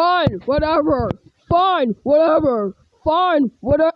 Fine, whatever. Fine, whatever. Fine, whatever.